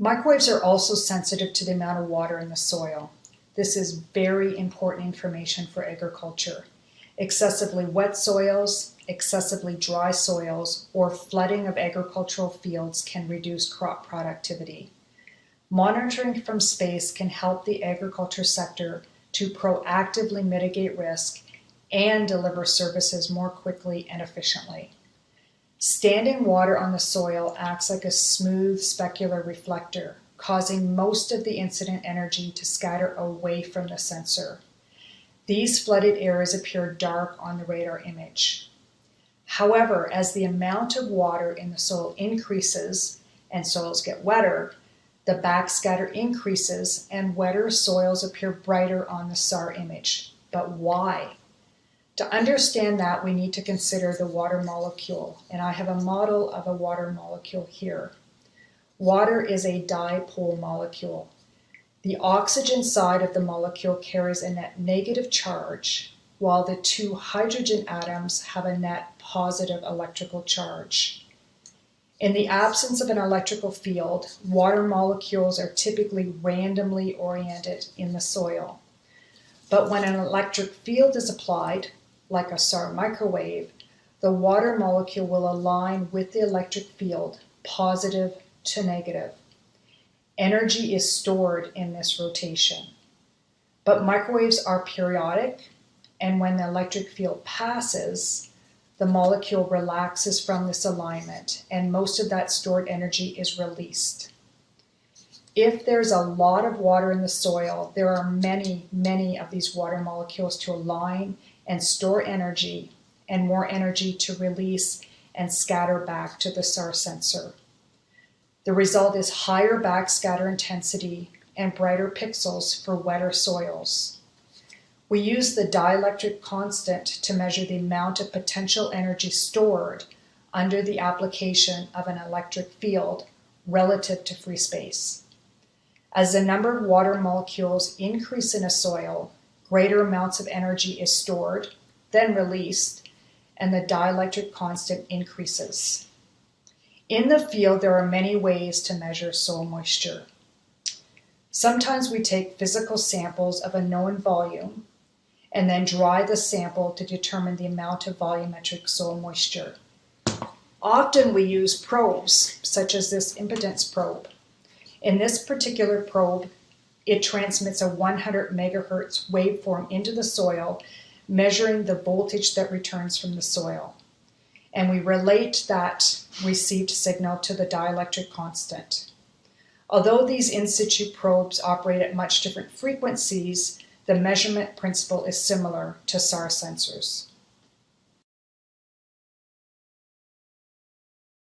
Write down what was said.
Microwaves are also sensitive to the amount of water in the soil. This is very important information for agriculture. Excessively wet soils, excessively dry soils, or flooding of agricultural fields can reduce crop productivity. Monitoring from space can help the agriculture sector to proactively mitigate risk and deliver services more quickly and efficiently. Standing water on the soil acts like a smooth specular reflector, causing most of the incident energy to scatter away from the sensor. These flooded areas appear dark on the radar image. However, as the amount of water in the soil increases and soils get wetter, the backscatter increases and wetter soils appear brighter on the SAR image. But why? To understand that, we need to consider the water molecule, and I have a model of a water molecule here. Water is a dipole molecule. The oxygen side of the molecule carries a net negative charge, while the two hydrogen atoms have a net positive electrical charge. In the absence of an electrical field, water molecules are typically randomly oriented in the soil. But when an electric field is applied, like a SAR microwave, the water molecule will align with the electric field, positive to negative. Energy is stored in this rotation. But microwaves are periodic, and when the electric field passes, the molecule relaxes from this alignment, and most of that stored energy is released. If there's a lot of water in the soil, there are many, many of these water molecules to align and store energy and more energy to release and scatter back to the SAR sensor. The result is higher backscatter intensity and brighter pixels for wetter soils. We use the dielectric constant to measure the amount of potential energy stored under the application of an electric field relative to free space. As the number of water molecules increase in a soil, greater amounts of energy is stored, then released, and the dielectric constant increases. In the field, there are many ways to measure soil moisture. Sometimes we take physical samples of a known volume and then dry the sample to determine the amount of volumetric soil moisture. Often we use probes, such as this impedance probe. In this particular probe, it transmits a 100 megahertz waveform into the soil, measuring the voltage that returns from the soil. And we relate that received signal to the dielectric constant. Although these in situ probes operate at much different frequencies, the measurement principle is similar to SAR sensors.